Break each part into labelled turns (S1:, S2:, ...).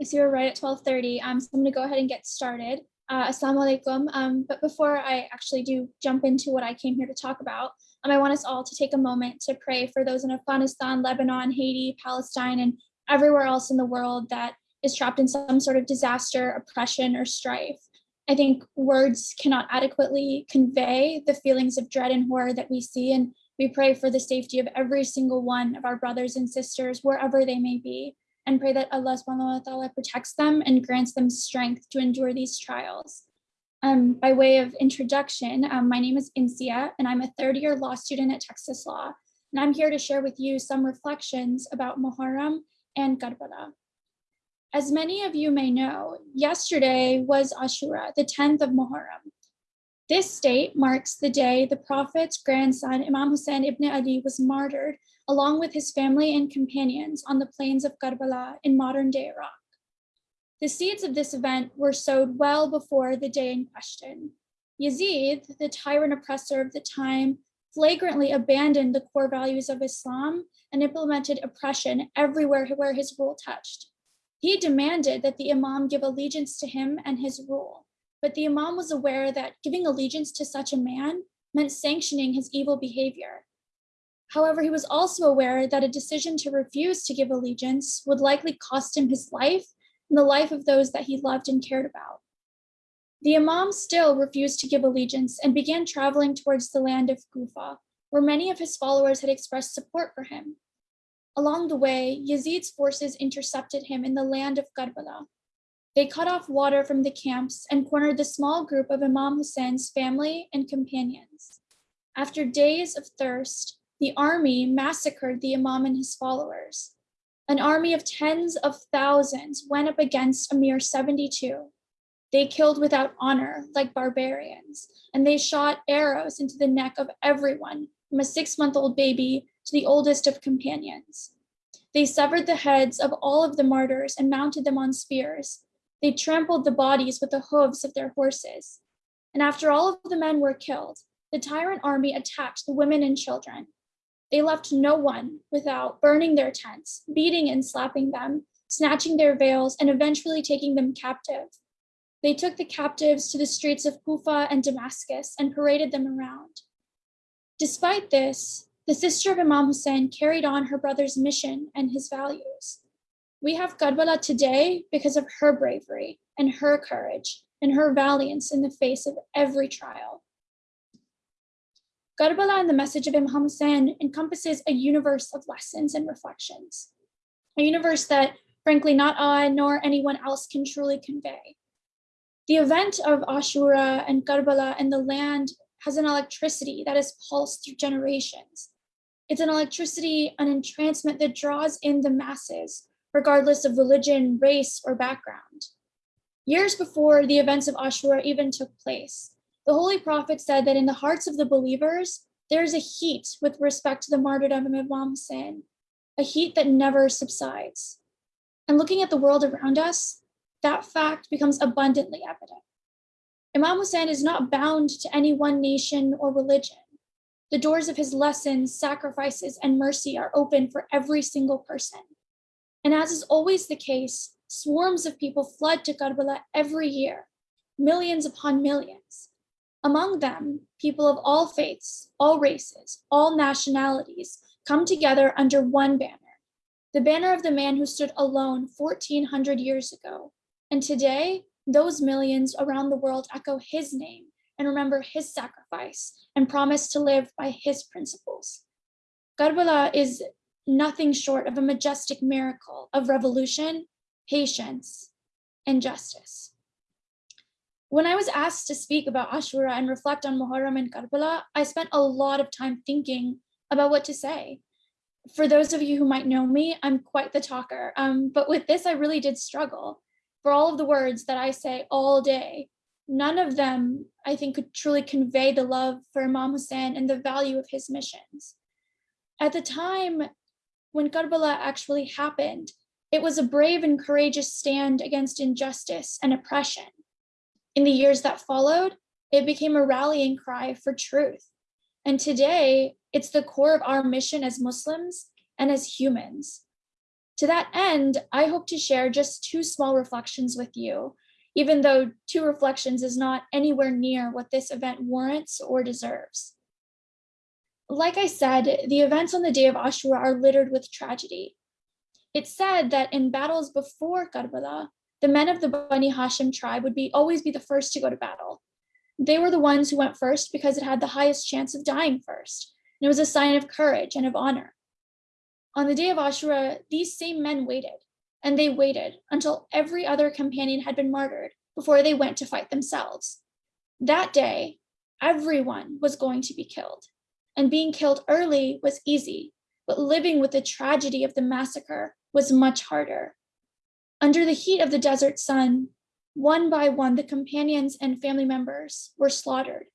S1: I see we're right at 12:30. Um, so I'm going to go ahead and get started. Uh, Assalamu alaikum. Um, but before I actually do jump into what I came here to talk about, um, I want us all to take a moment to pray for those in Afghanistan, Lebanon, Haiti, Palestine, and everywhere else in the world that is trapped in some sort of disaster, oppression, or strife. I think words cannot adequately convey the feelings of dread and horror that we see, and we pray for the safety of every single one of our brothers and sisters, wherever they may be and pray that Allah subhanahu wa ta'ala protects them and grants them strength to endure these trials. Um, by way of introduction, um, my name is Insia and I'm a third year law student at Texas Law. And I'm here to share with you some reflections about Muharram and Karbala. As many of you may know, yesterday was Ashura, the 10th of Muharram. This date marks the day the Prophet's grandson, Imam Hussein ibn Ali, was martyred along with his family and companions on the plains of Karbala in modern day Iraq. The seeds of this event were sowed well before the day in question. Yazid, the tyrant oppressor of the time, flagrantly abandoned the core values of Islam and implemented oppression everywhere where his rule touched. He demanded that the Imam give allegiance to him and his rule, but the Imam was aware that giving allegiance to such a man meant sanctioning his evil behavior However, he was also aware that a decision to refuse to give allegiance would likely cost him his life and the life of those that he loved and cared about. The Imam still refused to give allegiance and began traveling towards the land of Kufa, where many of his followers had expressed support for him. Along the way, Yazid's forces intercepted him in the land of Karbala. They cut off water from the camps and cornered the small group of Imam Hussein's family and companions. After days of thirst, the army massacred the Imam and his followers. An army of tens of thousands went up against a mere 72. They killed without honor, like barbarians, and they shot arrows into the neck of everyone, from a six-month-old baby to the oldest of companions. They severed the heads of all of the martyrs and mounted them on spears. They trampled the bodies with the hooves of their horses. And after all of the men were killed, the tyrant army attacked the women and children. They left no one without burning their tents, beating and slapping them, snatching their veils, and eventually taking them captive. They took the captives to the streets of Kufa and Damascus and paraded them around. Despite this, the sister of Imam Hussein carried on her brother's mission and his values. We have Karbala today because of her bravery and her courage and her valiance in the face of every trial. Karbala and the message of Imam Hussein encompasses a universe of lessons and reflections, a universe that frankly not I nor anyone else can truly convey. The event of Ashura and Karbala and the land has an electricity that is pulsed through generations. It's an electricity, an entrancement that draws in the masses, regardless of religion, race, or background. Years before the events of Ashura even took place, the Holy Prophet said that in the hearts of the believers, there is a heat with respect to the martyrdom of Imam Hussein, a heat that never subsides. And looking at the world around us, that fact becomes abundantly evident. Imam Hussein is not bound to any one nation or religion. The doors of his lessons, sacrifices, and mercy are open for every single person. And as is always the case, swarms of people flood to Karbala every year, millions upon millions. Among them, people of all faiths, all races, all nationalities come together under one banner, the banner of the man who stood alone 1400 years ago. And today, those millions around the world echo his name and remember his sacrifice and promise to live by his principles. Karbala is nothing short of a majestic miracle of revolution, patience, and justice. When I was asked to speak about Ashura and reflect on Muharram and Karbala, I spent a lot of time thinking about what to say. For those of you who might know me, I'm quite the talker, um, but with this, I really did struggle. For all of the words that I say all day, none of them, I think, could truly convey the love for Imam Hussein and the value of his missions. At the time when Karbala actually happened, it was a brave and courageous stand against injustice and oppression. In the years that followed, it became a rallying cry for truth. And today, it's the core of our mission as Muslims and as humans. To that end, I hope to share just two small reflections with you, even though two reflections is not anywhere near what this event warrants or deserves. Like I said, the events on the day of Ashura are littered with tragedy. It's said that in battles before Karbala, the men of the Bani Hashim tribe would be always be the first to go to battle. They were the ones who went first because it had the highest chance of dying first. And it was a sign of courage and of honor. On the day of Ashura, these same men waited, and they waited until every other companion had been martyred before they went to fight themselves. That day, everyone was going to be killed, and being killed early was easy, but living with the tragedy of the massacre was much harder. Under the heat of the desert sun, one by one, the companions and family members were slaughtered.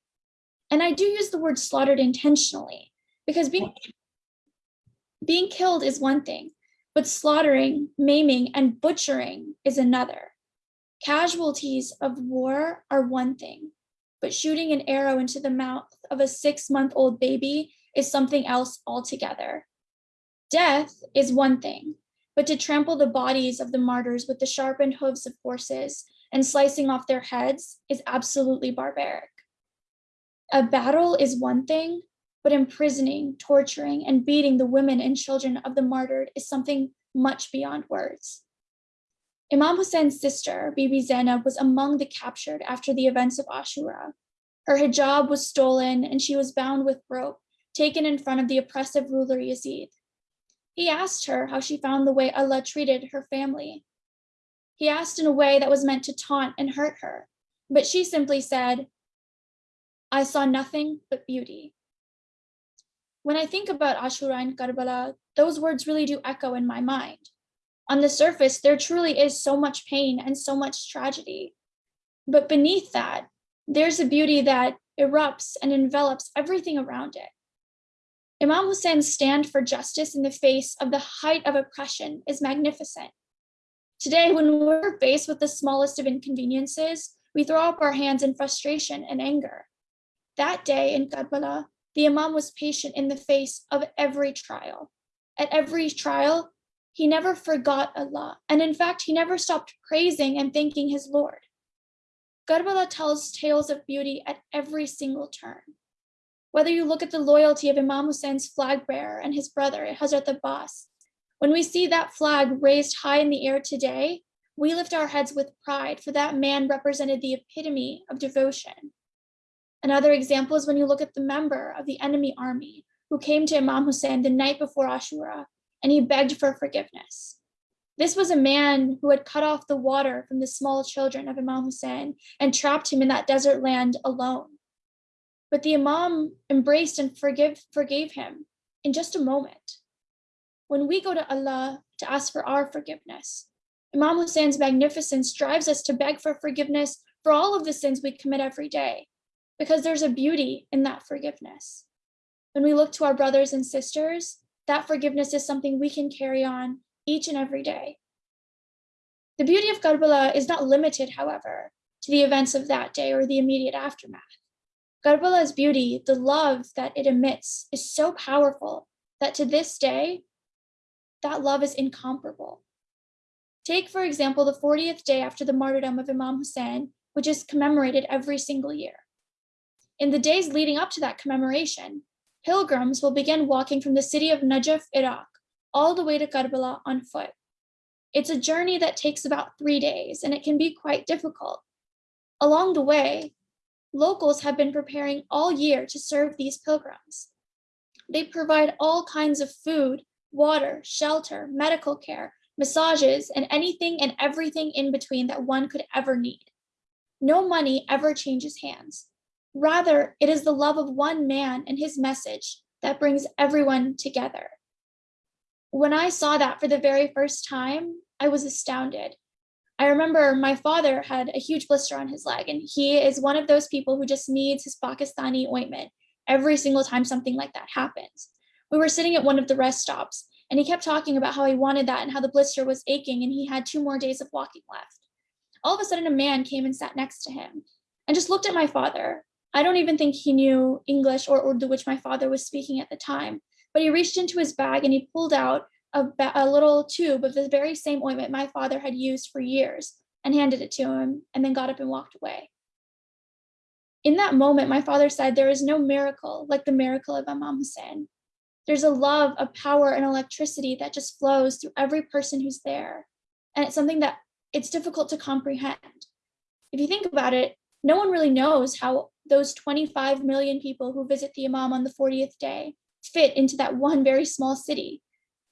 S1: And I do use the word slaughtered intentionally because being, being killed is one thing, but slaughtering, maiming, and butchering is another. Casualties of war are one thing, but shooting an arrow into the mouth of a six month old baby is something else altogether. Death is one thing, but to trample the bodies of the martyrs with the sharpened hooves of horses and slicing off their heads is absolutely barbaric. A battle is one thing, but imprisoning, torturing, and beating the women and children of the martyred is something much beyond words. Imam Hussein's sister, Bibi Zainab, was among the captured after the events of Ashura. Her hijab was stolen and she was bound with rope, taken in front of the oppressive ruler Yazid. He asked her how she found the way Allah treated her family. He asked in a way that was meant to taunt and hurt her, but she simply said, I saw nothing but beauty. When I think about Ashura and Karbala, those words really do echo in my mind. On the surface, there truly is so much pain and so much tragedy. But beneath that, there's a beauty that erupts and envelops everything around it. Imam Hussein's stand for justice in the face of the height of oppression is magnificent. Today, when we're faced with the smallest of inconveniences, we throw up our hands in frustration and anger. That day in Karbala, the Imam was patient in the face of every trial. At every trial, he never forgot Allah, and in fact, he never stopped praising and thanking his Lord. Karbala tells tales of beauty at every single turn. Whether you look at the loyalty of Imam Hussein's flag bearer and his brother, Hazrat Abbas, when we see that flag raised high in the air today, we lift our heads with pride, for that man represented the epitome of devotion. Another example is when you look at the member of the enemy army who came to Imam Hussein the night before Ashura and he begged for forgiveness. This was a man who had cut off the water from the small children of Imam Hussein and trapped him in that desert land alone. But the Imam embraced and forgive, forgave him in just a moment. When we go to Allah to ask for our forgiveness, Imam Hussein's magnificence drives us to beg for forgiveness for all of the sins we commit every day, because there's a beauty in that forgiveness. When we look to our brothers and sisters, that forgiveness is something we can carry on each and every day. The beauty of Karbala is not limited, however, to the events of that day or the immediate aftermath. Karbala's beauty, the love that it emits, is so powerful that to this day, that love is incomparable. Take, for example, the 40th day after the martyrdom of Imam Hussein, which is commemorated every single year. In the days leading up to that commemoration, pilgrims will begin walking from the city of Najaf, Iraq, all the way to Karbala on foot. It's a journey that takes about three days, and it can be quite difficult. Along the way, locals have been preparing all year to serve these pilgrims. They provide all kinds of food, water, shelter, medical care, massages, and anything and everything in between that one could ever need. No money ever changes hands. Rather, it is the love of one man and his message that brings everyone together. When I saw that for the very first time, I was astounded. I remember my father had a huge blister on his leg, and he is one of those people who just needs his Pakistani ointment every single time something like that happens. We were sitting at one of the rest stops, and he kept talking about how he wanted that and how the blister was aching, and he had two more days of walking left. All of a sudden, a man came and sat next to him and just looked at my father. I don't even think he knew English or Urdu, which my father was speaking at the time, but he reached into his bag and he pulled out a, a little tube of the very same ointment my father had used for years and handed it to him and then got up and walked away. In that moment, my father said, There is no miracle like the miracle of Imam Hussein. There's a love, a power, and electricity that just flows through every person who's there. And it's something that it's difficult to comprehend. If you think about it, no one really knows how those 25 million people who visit the Imam on the 40th day fit into that one very small city.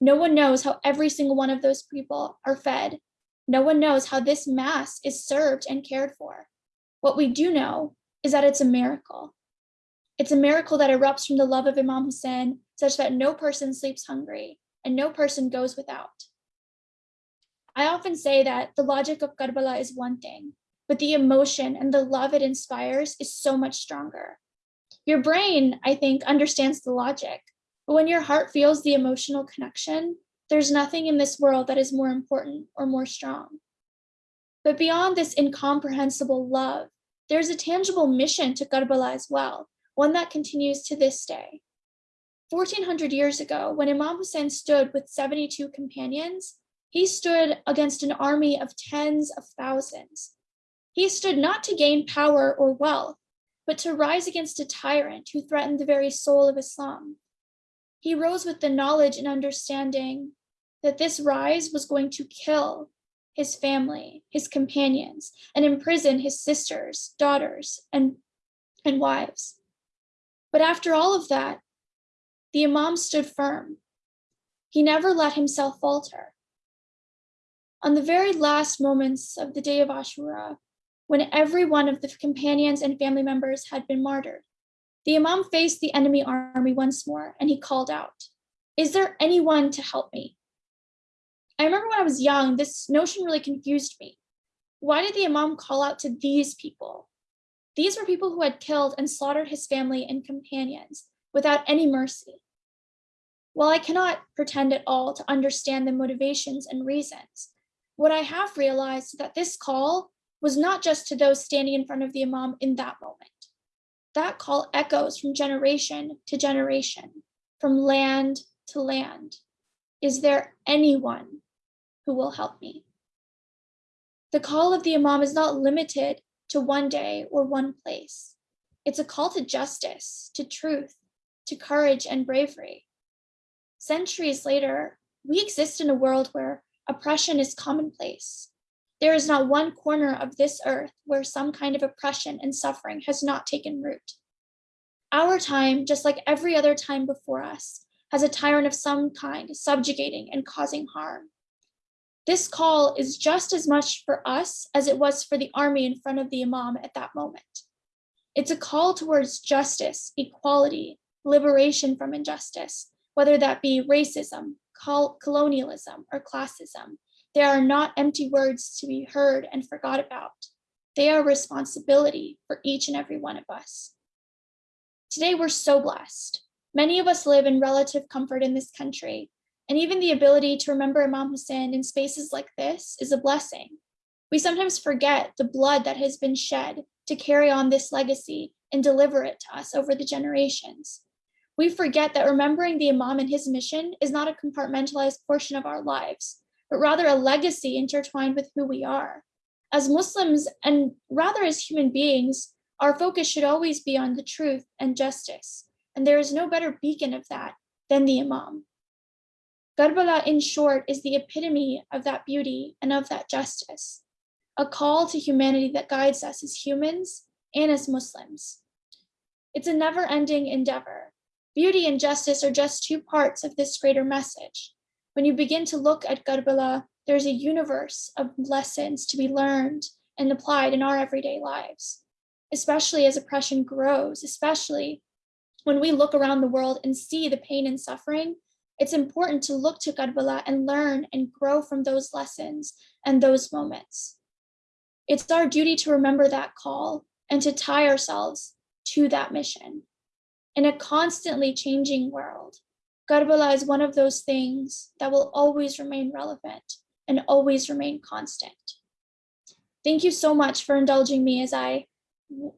S1: No one knows how every single one of those people are fed. No one knows how this mass is served and cared for. What we do know is that it's a miracle. It's a miracle that erupts from the love of Imam Hussein, such that no person sleeps hungry and no person goes without. I often say that the logic of Karbala is one thing, but the emotion and the love it inspires is so much stronger. Your brain, I think, understands the logic, but when your heart feels the emotional connection, there's nothing in this world that is more important or more strong. But beyond this incomprehensible love, there's a tangible mission to Karbala as well, one that continues to this day. 1400 years ago, when Imam Hussein stood with 72 companions, he stood against an army of tens of thousands. He stood not to gain power or wealth, but to rise against a tyrant who threatened the very soul of Islam. He rose with the knowledge and understanding that this rise was going to kill his family, his companions, and imprison his sisters, daughters, and, and wives. But after all of that, the Imam stood firm. He never let himself falter. On the very last moments of the day of Ashura, when every one of the companions and family members had been martyred, the Imam faced the enemy army once more and he called out, Is there anyone to help me? I remember when I was young, this notion really confused me. Why did the Imam call out to these people? These were people who had killed and slaughtered his family and companions without any mercy. While I cannot pretend at all to understand the motivations and reasons, what I have realized is that this call was not just to those standing in front of the Imam in that moment. That call echoes from generation to generation, from land to land. Is there anyone who will help me? The call of the Imam is not limited to one day or one place. It's a call to justice, to truth, to courage and bravery. Centuries later, we exist in a world where oppression is commonplace. There is not one corner of this earth where some kind of oppression and suffering has not taken root. Our time, just like every other time before us, has a tyrant of some kind subjugating and causing harm. This call is just as much for us as it was for the army in front of the Imam at that moment. It's a call towards justice, equality, liberation from injustice, whether that be racism, colonialism, or classism. They are not empty words to be heard and forgot about. They are responsibility for each and every one of us. Today, we're so blessed. Many of us live in relative comfort in this country, and even the ability to remember Imam Hussein in spaces like this is a blessing. We sometimes forget the blood that has been shed to carry on this legacy and deliver it to us over the generations. We forget that remembering the Imam and his mission is not a compartmentalized portion of our lives, but rather a legacy intertwined with who we are. As Muslims, and rather as human beings, our focus should always be on the truth and justice, and there is no better beacon of that than the Imam. Karbala, in short, is the epitome of that beauty and of that justice, a call to humanity that guides us as humans and as Muslims. It's a never ending endeavor. Beauty and justice are just two parts of this greater message. When you begin to look at Karbala, there's a universe of lessons to be learned and applied in our everyday lives, especially as oppression grows, especially when we look around the world and see the pain and suffering it's important to look to Karbala and learn and grow from those lessons and those moments. It's our duty to remember that call and to tie ourselves to that mission. In a constantly changing world, Karbala is one of those things that will always remain relevant and always remain constant. Thank you so much for indulging me as I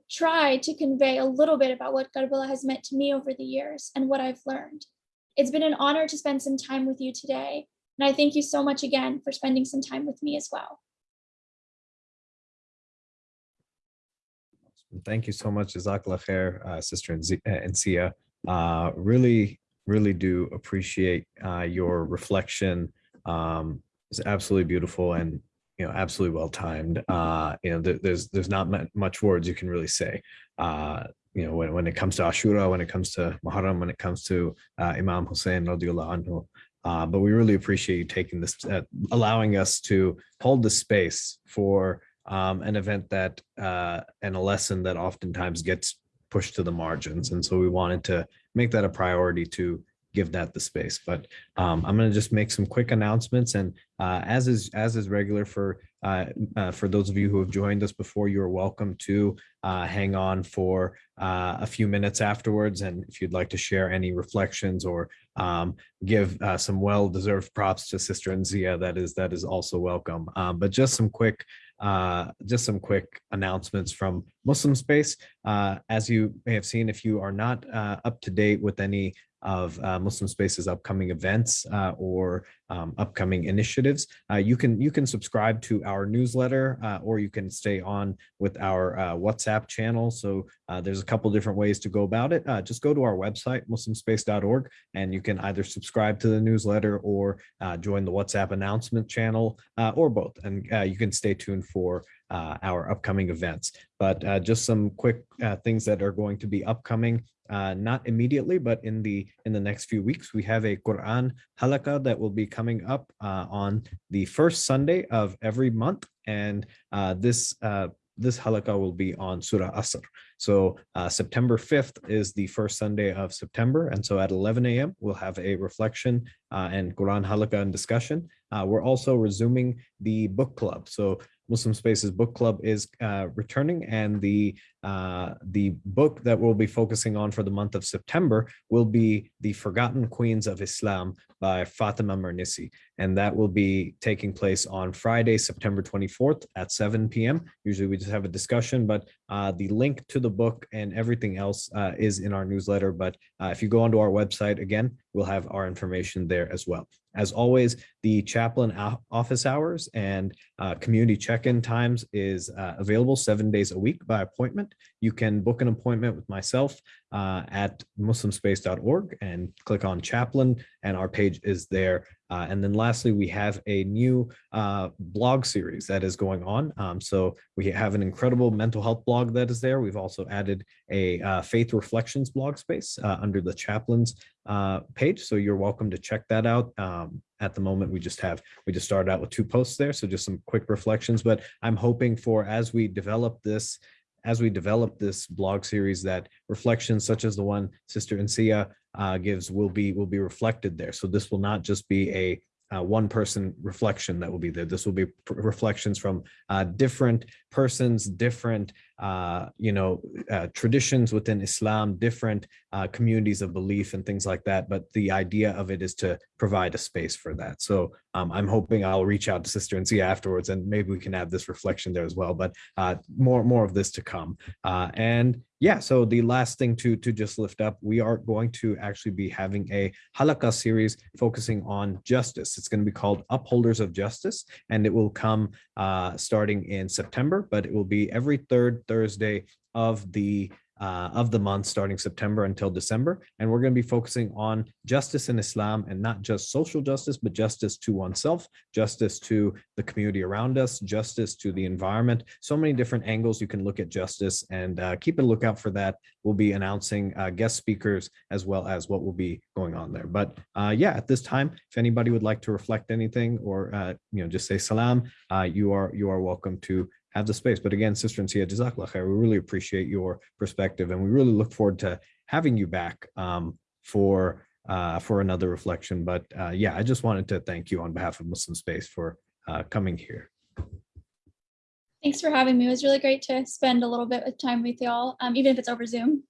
S1: try to convey a little bit about what Karbala has meant to me over the years and what I've learned. It's been an honor to spend some time with you today, And I thank you so much again for spending some time with me as well.
S2: Thank you so much, Jazakallah khair, uh, Sister uh, Insia. Uh, really, really do appreciate uh, your reflection. Um, it's absolutely beautiful and you know absolutely well timed. Uh, you know, there, there's there's not much words you can really say. Uh, you know, when, when it comes to Ashura, when it comes to Muharram, when it comes to uh, Imam Hussein radiallahu anhu. Uh, but we really appreciate you taking this, uh, allowing us to hold the space for um, an event that uh, and a lesson that oftentimes gets pushed to the margins. And so we wanted to make that a priority to give that the space. But um, I'm going to just make some quick announcements. And uh, as is as is regular for uh, uh, for those of you who have joined us before, you are welcome to uh, hang on for uh, a few minutes afterwards. And if you'd like to share any reflections or um, give uh, some well-deserved props to Sister Insia, that is that is also welcome. Um, but just some quick just some quick announcements from Muslim Space. Uh, as you may have seen, if you are not uh, up to date with any of uh, Muslim Space's upcoming events uh, or um, upcoming initiatives, uh, you can you can subscribe to our newsletter uh, or you can stay on with our uh, WhatsApp channel. So uh, there's a couple different ways to go about it. Just go to our website, muslimspace.org, and you can either subscribe to the newsletter or join the WhatsApp announcement channel or both. And you can stay tuned for uh, our upcoming events. But uh, just some quick uh, things that are going to be upcoming, uh, not immediately, but in the in the next few weeks, we have a Quran halaqa that will be coming up uh, on the first Sunday of every month, and uh, this. This halaqa will be on Surah Asr. So uh, September 5th is the first Sunday of September. And so at 11 a.m., we'll have a reflection uh, and Quran halaqa and discussion. Uh, we're also resuming the book club. So Muslim Spaces Book Club is uh, returning, and the uh, the book that we'll be focusing on for the month of September will be The Forgotten Queens of Islam by Fatima Mernissi, and that will be taking place on Friday, September 24th at 7 p.m. Usually we just have a discussion, but uh, the link to the book and everything else uh, is in our newsletter. But uh, if you go onto our website again, we'll have our information there as well. As always, the chaplain office hours and uh, community check-in times is uh, available seven days a week by appointment. You can book an appointment with myself uh, at muslimspace.org and click on chaplain and our page is there. Uh, and then lastly, we have a new uh, blog series that is going on. Um, so we have an incredible mental health blog that is there. We've also added a uh, faith reflections blog space uh, under the chaplains uh, page. So you're welcome to check that out. Um, at the moment, we just have, we just started out with two posts there. So just some quick reflections, but I'm hoping for as we develop this, as we develop this blog series that reflections such as the one Sister Insia uh, gives will be, will be reflected there. So this will not just be a uh, one person reflection that will be there. This will be reflections from uh, different persons, different, uh, you know, uh, traditions within Islam, different uh, communities of belief and things like that. But the idea of it is to provide a space for that. So um, I'm hoping I'll reach out to Sister Insia afterwards, and maybe we can have this reflection there as well. But uh, more more of this to come. And yeah, so the last thing to to just lift up, we are going to actually be having a halaqa series focusing on justice. It's going to be called Upholders of Justice, and it will come uh, starting in September, but it will be every third Thursday of the uh, of the month starting September until December. And we're going to be focusing on justice in Islam and not just social justice, but justice to oneself, justice to the community around us, justice to the environment. So many different angles you can look at justice and uh, keep a lookout for that. We'll be announcing uh, guest speakers as well as what will be going on there. But uh, yeah, at this time, if anybody would like to reflect anything or uh, you know just say salam, uh, you are you are welcome to have the space. But again, Sister Insia, Jazakallah khair, we really appreciate your perspective and we really look forward to having you back um, for uh, for another reflection. But uh, yeah, I just wanted to thank you on behalf of Muslim Space for uh, coming here.
S1: Thanks for having me. It was really great to spend a little bit of time with y'all, um, even if it's over Zoom.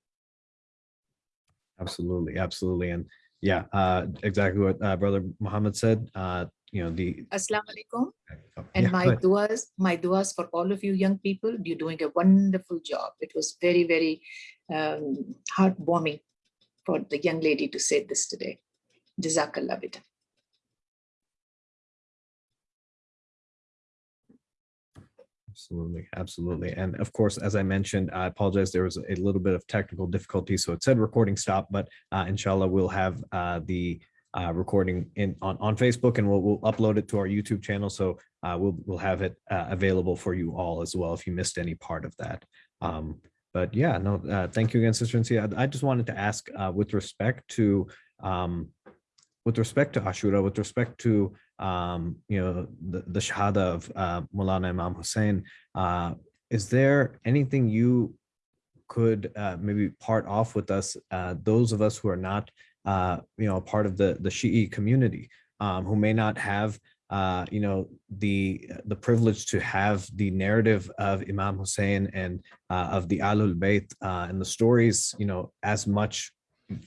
S2: Absolutely, absolutely. And yeah, uh, exactly what uh, Brother Muhammad said you know, the...
S3: Assalamu alaikum. And
S2: yeah,
S3: my duas, my duas for all of you young people, you're doing a wonderful job. It was very, very um, heartwarming for the young lady to say this today. Jazakallah bita.
S2: Absolutely, absolutely. And of course, as I mentioned, I apologize, there was a little bit of technical difficulty, so it said recording stop, but uh, inshallah, we'll have uh, the uh, recording in on, on Facebook and we'll, we'll upload it to our YouTube channel. So uh, we'll, we'll have it uh, available for you all as well if you missed any part of that. Um, but yeah, no, uh, thank you again, Sister Insia. I I just wanted to ask uh, with respect to um, with respect to Ashura, with respect to um, you know the, the Shahada of uh, Mulana Imam Hussein, uh, is there anything you could uh, maybe part off with us, uh, those of us who are not uh, you know part of the the Shi'i community, um, who may not have uh, you know the the privilege to have the narrative of Imam Hussein and uh, of the Ahlul Bayt uh, and the stories, you know, as much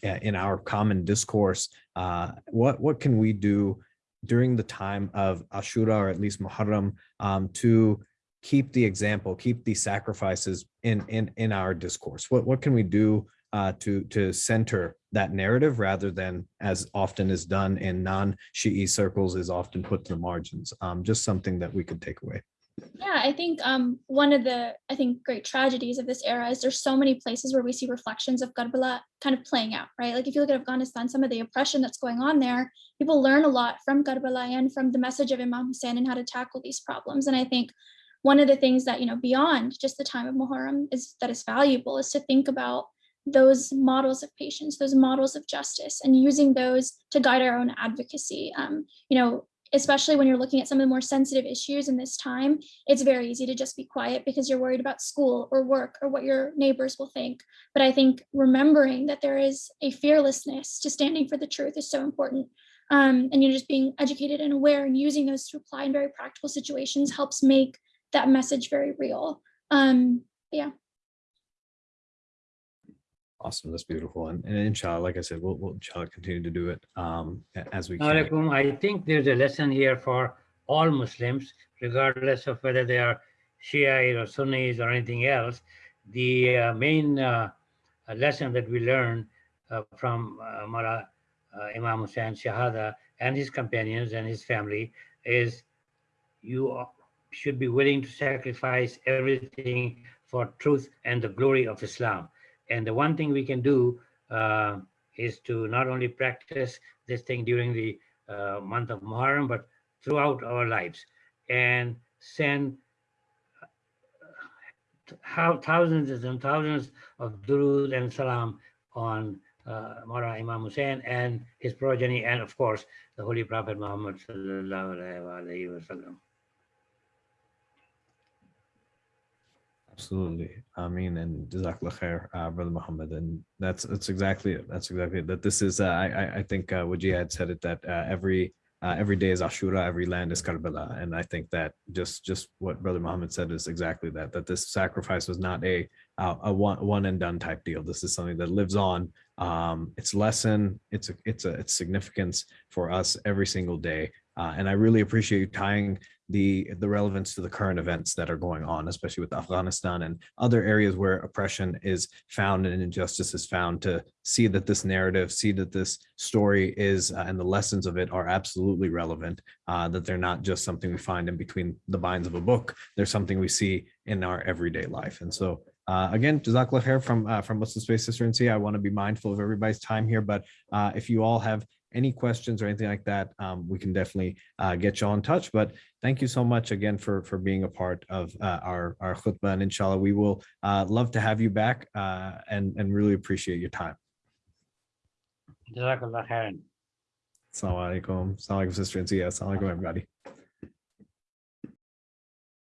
S2: uh, in our common discourse. Uh, what what can we do during the time of Ashura or at least Muharram um, to keep the example, keep the sacrifices in in in our discourse? What what can we do uh, to to center that narrative rather than as often is done in non-Shi'i circles is often put to the margins? Um, just something that we could take away.
S1: Yeah, I think um, one of the I think great tragedies of this era is there's so many places where we see reflections of Karbala kind of playing out, right? Like if you look at Afghanistan, some of the oppression that's going on there, people learn a lot from Karbala and from the message of Imam Hussein and how to tackle these problems. And I think one of the things that you know beyond just the time of Muharram is that is valuable is to think about those models of patience, those models of justice, and using those to guide our own advocacy. Um, you know, especially when you're looking at some of the more sensitive issues in this time, it's very easy to just be quiet because you're worried about school or work or what your neighbors will think. But I think remembering that there is a fearlessness to standing for the truth is so important. Um, and you know, just being educated and aware and using those to apply in very practical situations helps make that message very real. Um, yeah.
S2: Awesome, that's beautiful. And, and inshallah, like I said, we'll, we'll inshallah continue to do it um, as we can.
S4: I think there's a lesson here for all Muslims, regardless of whether they are Shiite or Sunnis or anything else. The uh, main uh, uh, lesson that we learn uh, from uh, Mara uh, Imam Hussein Shahada and his companions and his family is you should be willing to sacrifice everything for truth and the glory of Islam. And the one thing we can do uh, is to not only practice this thing during the uh, month of Muharram, but throughout our lives and send uh, how thousands and thousands of durud and salam on uh, Mara Imam Hussein and his progeny, and of course, the Holy Prophet Muhammad sallallahu alaihi wasallam.
S2: Absolutely. Mean, and Jazakallah khair, uh, Brother Muhammad. And that's, that's exactly it. That's exactly it. That this is, uh, I, I, think uh, Wajih had said it that uh, every, uh, every day is Ashura, every land is Karbala. And I think that just, just what Brother Muhammad said is exactly that, that this sacrifice was not a, a one, one and done type deal. This is something that lives on. Um, its lesson, it's a, it's a, its significance for us every single day. Uh, and I really appreciate you tying the the relevance to the current events that are going on, especially with Afghanistan and other areas where oppression is found and injustice is found to see that this narrative, see that this story is uh, and the lessons of it are absolutely relevant, uh, that they're not just something we find in between the binds of a book, they're something we see in our everyday life. And so uh, again, Jazakallah from uh, from Muslim Space Sister and. I want to be mindful of everybody's time here, but uh, if you all have any questions or anything like that, um, we can definitely uh, get you all in touch. But thank you so much again for for being a part of uh, our our khutbah, and inshallah we will uh, love to have you back uh, and and really appreciate your time.
S4: Jazakallah khairan.
S2: Assalamu alaikum. Assalamu alaikum, sister and. Assalamu alaikum, everybody.